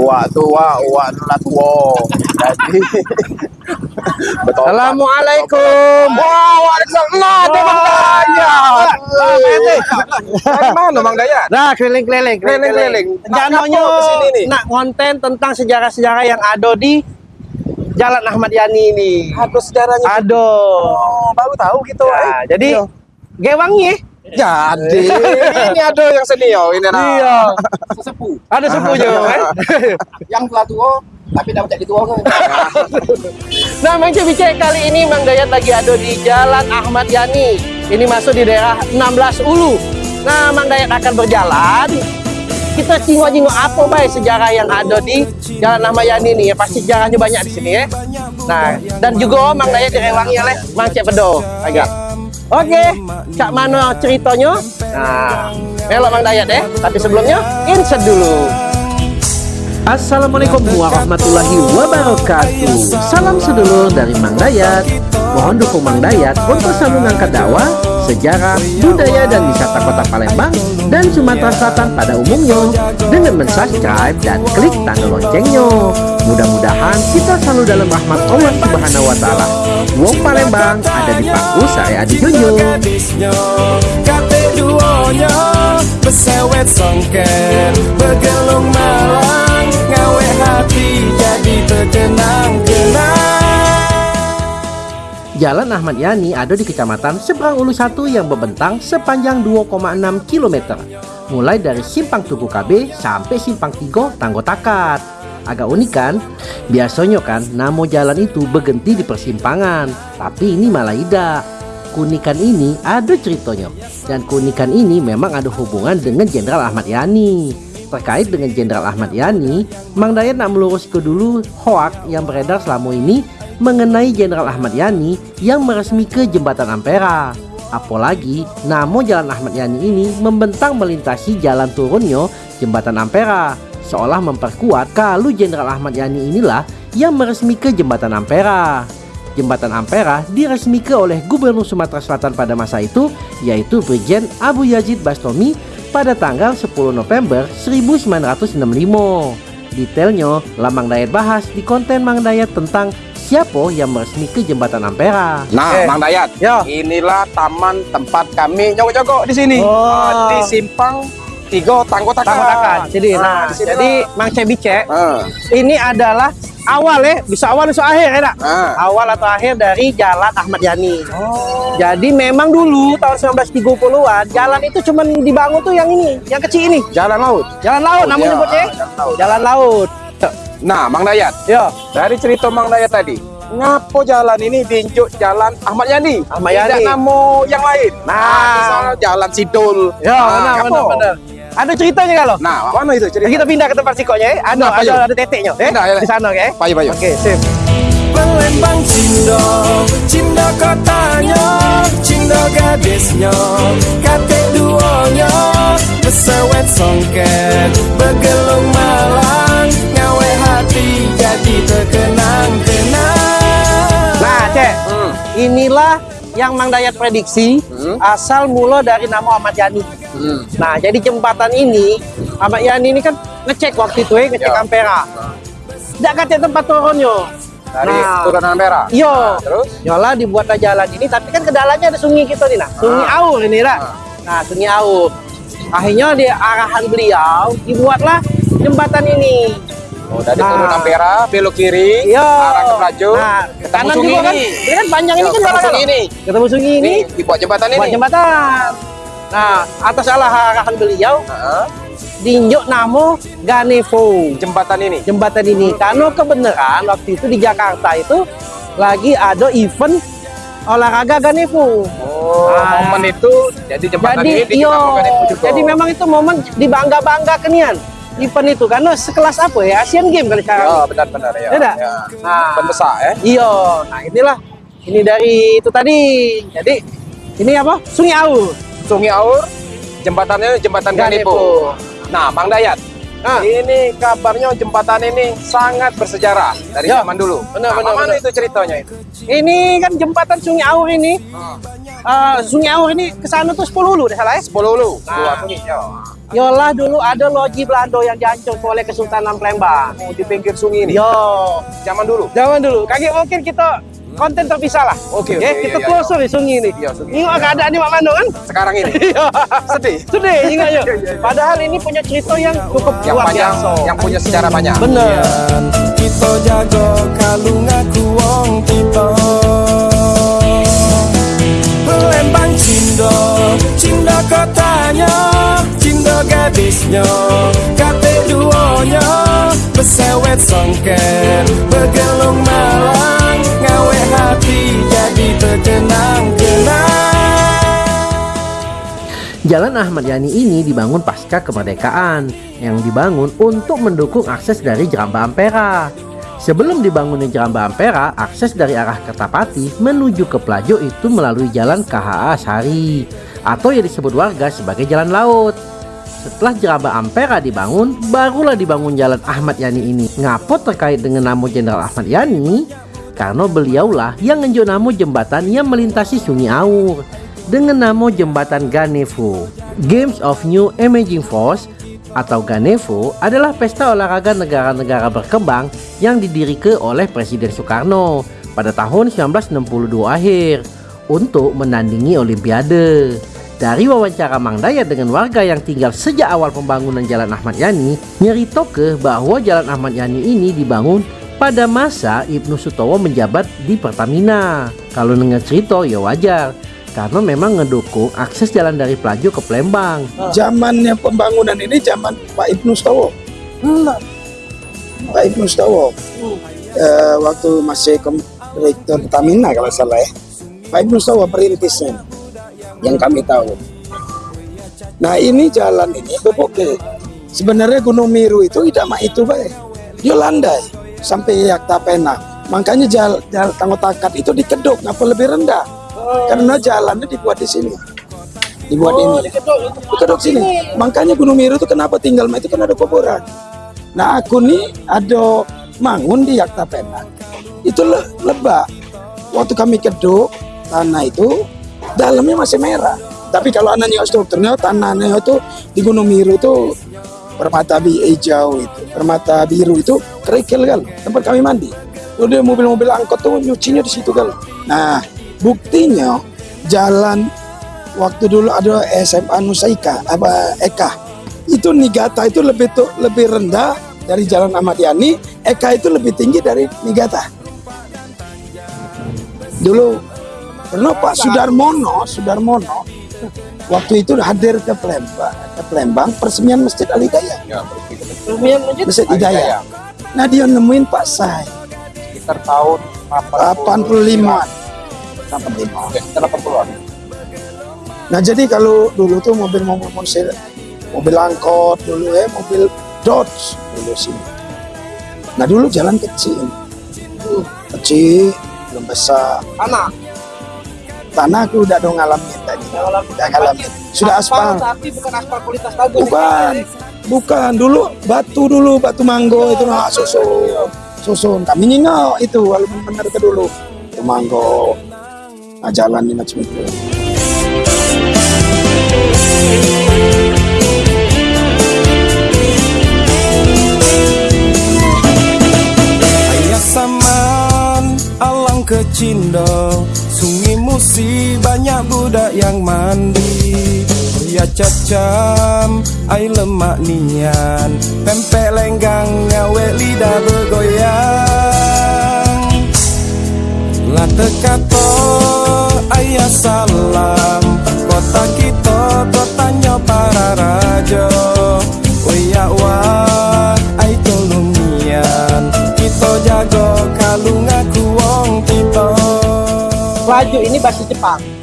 Uak tua, uak nula tua. Jadi betul. Assalamualaikum. Wah, waalaikumsalam. Bang Dayat. Mana Bang Dayat? Nah, keliling-keliling, Keliling-keliling. Nak Janonya ngapa ke sini nih? nak konten tentang sejarah-sejarah yang ada di Jalan Ahmad Yani ini. Ada sejarahnya. Aduh. Oh, baru tahu gitu. Ya, eh. jadi Iya. Gewangnya Jadi ini ada yang senior ini nah. Iya. sesepuh ada sepuhnya kan. yang telah tua tapi dapat jadi tua kan Nah, Mang Cebice kali ini Mang Dayat lagi ada di Jalan Ahmad Yani. Ini masuk di daerah 16 Ulu. Nah, Mang Dayat akan berjalan. Kita cingok-cingok apa baik sejarah yang ada di Jalan Ahmad Yani ini ya. Pasti sejarahnya banyak di sini ya. Nah, dan juga Mang Dayat direwangi oleh Mang Cek Pedo. Agak. Oke, cak mana ceritanya? Nah, melok Mang Dayat ya. Tapi sebelumnya, insert dulu. Assalamualaikum warahmatullahi wabarakatuh Salam sedulur dari Mang Dayat Dukung Mang Dayat untuk selalu mengangkat dakwah, sejarah, budaya dan wisata kota Palembang dan Sumatera Selatan pada umumnya dengan mensubscribe dan klik tanda loncengnya. Mudah-mudahan kita selalu dalam rahmat Allah Subhanahu wa taala. Wong Palembang ada di Paku saya di Junjung. jadi terkenang-kenang Jalan Ahmad Yani ada di Kecamatan Seberang Ulu 1 yang membentang sepanjang 2,6 km. Mulai dari Simpang Tugu KB sampai Simpang Tigo Tanggo Takat. Agak unik kan? Biasanya kan nama jalan itu berhenti di persimpangan, tapi ini malah tidak. Keunikan ini ada ceritanya dan keunikan ini memang ada hubungan dengan Jenderal Ahmad Yani. Terkait dengan Jenderal Ahmad Yani, Mang Dayat nak meluruskan dulu hoak yang beredar selama ini mengenai Jenderal Ahmad Yani yang meresmikan Jembatan Ampera. Apalagi nama Jalan Ahmad Yani ini membentang melintasi jalan turunnya Jembatan Ampera, seolah memperkuat kalau Jenderal Ahmad Yani inilah yang meresmikan Jembatan Ampera. Jembatan Ampera diresmikan oleh Gubernur Sumatera Selatan pada masa itu, yaitu Brigjen Abu Yazid Bastomi pada tanggal 10 November 1965. Detailnya, Lamang Dayat bahas di konten Mang Dayat tentang siapa yang meresmikan Jembatan Ampera. Nah, Eh, Bang Dayat. Ya. Inilah taman tempat kami nyogok-nyogok di sini. Oh. Di Simpang Tiga Tanggo Takat. Tanggo Takat. Jadi, nah, sini jadi Mang Cebice, Ah, ini adalah awal ya, bisa awal bisa akhir ya, ah. Awal atau akhir dari Jalan Ahmad Yani. Jadi memang dulu tahun 1930-an jalan itu cuma dibangun tuh yang ini, yang kecil ini. Jalan laut. Jalan laut Oh, namanya iya, nyebutnya. jalan laut. Jalan laut. Nah, Bang Dayat. Ya, Dari cerita Bang Dayat tadi, ngapo jalan ini diinjuk Jalan Ahmad Yani? Ahmad Tidak Yani. nama yang lain. Nah. misalnya Jalan Sidul. ya Nah, benar, ngapo? benar, benar. Ada ceritanya kalau? Nah, mana itu cerita? Kita pindah ke tempat sikonya ya. Ada, Nah, ada, ada teteknya. Eh? Pindah, ya. Di sana, oke? Payu, payu. Oke, sip. Palembang Cindo Cindo kotanya Cindo gadisnya Kate duonya songket Begelung Inilah yang Mang Dayat prediksi Hmm. asal mula dari nama Ahmad Yani. Hmm. Nah, jadi jembatan ini Ahmad Yani ini kan ngecek waktu itu ya, ngecek Ya. Ampera. Tidak kata tempat turunnya. Dari Nah. turunan merah. Iya. Nah, terus? Yola dibuatlah jalan ini, tapi kan kedalanya ada sungai kita nih, nah. Sungai Ah. Aur ini, lah. Ah. Nah, sungai Aur. Akhirnya di arahan beliau dibuatlah jembatan ini. Oh, dari Nah. turunan merah, belok kiri, Iya. arah ke Pelaju, Nah, ketemu kanan sungai juga kan. ini. Ini kan panjang ini Yo, kan ketemu sungai ini. Ketemu sungai ini, Ini dibuat jembatan buat ini. jembatan. Nah, atas arahan beliau Heeh. diinjuk nama Ganevo. Jembatan ini. jembatan ini karena kebenaran waktu itu di Jakarta itu lagi ada event olahraga Ganevo. Oh, Ah. momen itu jadi jembatan Jadi ini digunakan itu juga. jadi memang itu momen dibangga bangga kenian event itu karena sekelas apa ya Asian Games kali sekarang. Ya, benar-benar ya. Ya. Nah, besar ya. Iyo, nah inilah ini dari itu tadi. Jadi ini apa? Sungai Aur. Sungai Aur, jembatannya jembatan. Ganevo. Nah, Bang Dayat, Nah, ini kabarnya jembatan ini sangat bersejarah dari Ya, zaman dulu. benar, nah, benar, mana benar. itu ceritanya itu? ini kan jembatan Sungai Aur ini. Hmm. eh, Sungai Aur ini ke sana tuh 10 lu deh salah ya? 10 lu, Nah. dua sungai. Ya. Yolah dulu ada loji Belanda yang diancur oleh Kesultanan Palembang. Oh, di pinggir sungai ini. Yo, Zaman dulu. zaman dulu. Kaki mungkin kita konten terpisah lah. Oke, oke, Ya, iya, kita iya, telusuri sungai ini. Iya, sungai. Ini keadaan di Mak Mando kan? Sekarang ini. Iya. Sedih. Sedih ingat. Iya, iya, iya. Padahal ini punya cerita yang cukup Yang luar panjang, biasa. yang punya sejarah banyak. Bener. Kita jago kalung aku wong kita gadisnya Kate duonya Besewet songket Begelung malang Ngawe hati jadi terkenang-kenang Jalan Ahmad Yani ini dibangun pasca kemerdekaan yang dibangun untuk mendukung akses dari Jeramba Ampera. Sebelum dibangunnya Jeramba Ampera, akses dari arah Kertapati menuju ke Pelajo itu melalui jalan KHA Sari atau yang disebut warga sebagai jalan laut. Setelah Jeramba Ampera dibangun, barulah dibangun jalan Ahmad Yani ini. Ngapo terkait dengan nama Jenderal Ahmad Yani? Karena beliaulah yang ngenjuk nama jembatan yang melintasi Sungai Aur dengan nama Jembatan Ganevo. Games of New Emerging Force atau Ganevo adalah pesta olahraga negara-negara berkembang yang didirikan oleh Presiden Soekarno pada tahun 1962 akhir untuk menandingi Olimpiade. Dari wawancara Mang Dayat dengan warga yang tinggal sejak awal pembangunan Jalan Ahmad Yani, nyeritoke bahwa Jalan Ahmad Yani ini dibangun pada masa Ibnu Sutowo menjabat di Pertamina. Kalau dengar cerita ya wajar, karena memang ngedukung akses jalan dari Pelajo ke Palembang. zamannya pembangunan ini zaman Pak Ibnu Stowo. Pak Ibnu Stowo. Eh, waktu masih kom- direktur Pertamina kalau salah ya. Pak Ibnu Stowo perintisnya. Yang kami tahu. Nah ini jalan ini beboke. Sebenarnya Gunung Miru itu tidak mak itu baik. Dia landai sampai Yakta Pena. Makanya jalan, jalan Tanggotakat itu dikeduk, ngapa lebih rendah? Karena jalannya dibuat di sini. Dibuat ini kedok sini. Makanya Gunung Miru itu kenapa tinggal itu kan ada kuburan. Nah aku nih ada mangun di Yakta Pena. Itu le lebak. Waktu kami kedok tanah itu dalamnya masih merah. Tapi kalau anaknya strukturnya tanahnya itu di Gunung Miru itu permata bi hijau itu, permata biru itu kerikil kan tempat kami mandi. Udah mobil-mobil angkot tuh nyucinya di situ kan. Nah buktinya jalan waktu dulu ada SMA Nusaika apa Eka itu Nigata itu lebih tuh lebih rendah dari Jalan Ahmad Yani Eka itu lebih tinggi dari Nigata dulu pernah Pak Sudarmono Sudarmono. Waktu itu hadir ke Palembang ke Palembang persemian Masjid Al Hidayah Ya, Masjid Hidayah. Nah dia nemuin Pak Sai. Sekitar tahun 85 85 Oke, sekitar 80-an. Nah jadi kalau dulu tuh mobil-mobil mobil mobil angkot dulu ya mobil Dodge dulu sini. Nah dulu jalan kecil, kecil belum besar. Tanah, Tanah aku udah dong ngalamin tadi, udah ngalamin. Sudah aspal, tapi bukan aspal kualitas bagus. bukan, bukan dulu batu dulu batu manggo itu nah susun, susun. Kami nyingau itu walaupun benar itu dulu itu manggo. Nah jalan ini macam itu. Ayah saman alang ke Cindo Sungai Musi banyak budak yang mandi. Ya cacam ai lemak nian. Pempek lenggang ngawe lidah bergoyang. Lata kata ayah salam Kota kita kotanya para raja. Oya wa ai tolong nian. Kita jaga kalung aku wong kita. Pelaju ini bahasa Jepang.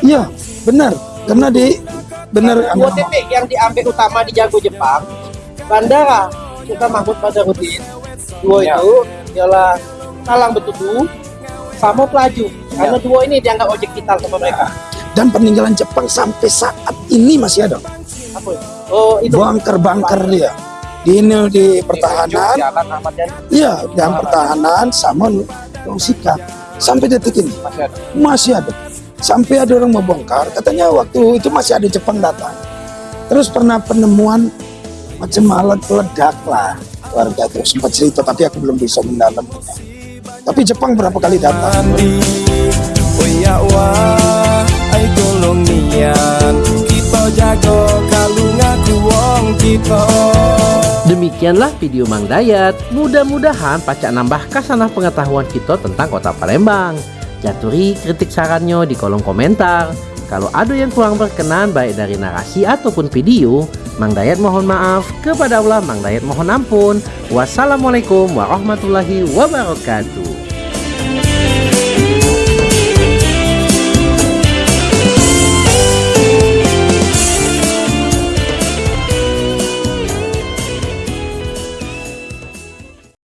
Iya benar karena di benar Dua titik yang diambil utama di Jago Jepang, Bandara Sultan Mahmud Badarudin. Dua Ya. itu ialah Talang Betutu sama Pelaju. Karena dua ini dianggap objek vital sama mereka. dan peninggalan Jepang sampai saat ini masih ada Apa itu? Oh itu. bunker-bunker dia di ini di pertahanan Jalan Ahmad Yani iya dan pertahanan sama Sikap sampai detik ini masih ada. masih ada sampai ada orang membongkar katanya waktu itu masih ada Jepang datang Terus pernah penemuan macam alat peledak lah warga itu sempat cerita tapi aku belum bisa mendalam. Tapi Jepang berapa kali datang? Demikianlah video Mang Dayat. Mudah-mudahan pacak nambah kasanah pengetahuan kita tentang kota Palembang. Jaturi kritik sarannya di kolom komentar. Kalau ada yang kurang berkenan baik dari narasi ataupun video, Mang Dayat mohon maaf. Kepada Allah Mang Dayat mohon ampun. Wassalamualaikum warahmatullahi wabarakatuh.